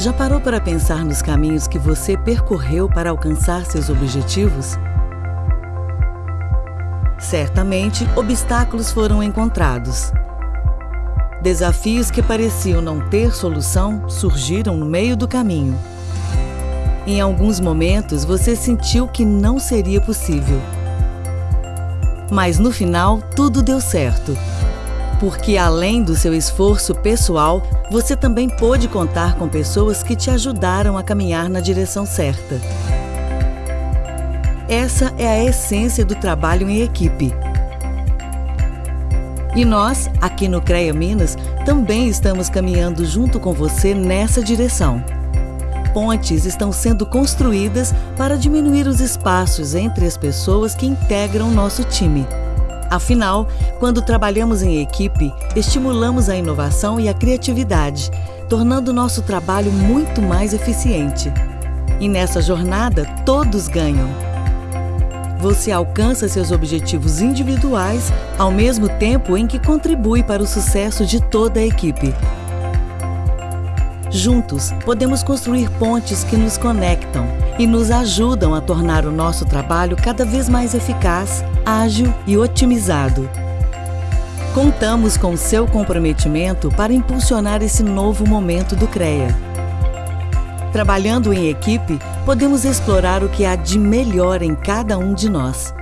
Já parou para pensar nos caminhos que você percorreu para alcançar seus objetivos? Certamente, obstáculos foram encontrados. Desafios que pareciam não ter solução surgiram no meio do caminho. Em alguns momentos, você sentiu que não seria possível. Mas no final, tudo deu certo. Porque além do seu esforço pessoal, você também pôde contar com pessoas que te ajudaram a caminhar na direção certa. Essa é a essência do trabalho em equipe. E nós, aqui no CREA Minas, também estamos caminhando junto com você nessa direção. Pontes estão sendo construídas para diminuir os espaços entre as pessoas que integram nosso time. Afinal, quando trabalhamos em equipe, estimulamos a inovação e a criatividade, tornando nosso trabalho muito mais eficiente. E nessa jornada, todos ganham. Você alcança seus objetivos individuais ao mesmo tempo em que contribui para o sucesso de toda a equipe. Juntos, podemos construir pontes que nos conectam e nos ajudam a tornar o nosso trabalho cada vez mais eficaz, ágil e otimizado. Contamos com seu comprometimento para impulsionar esse novo momento do CREA. Trabalhando em equipe, podemos explorar o que há de melhor em cada um de nós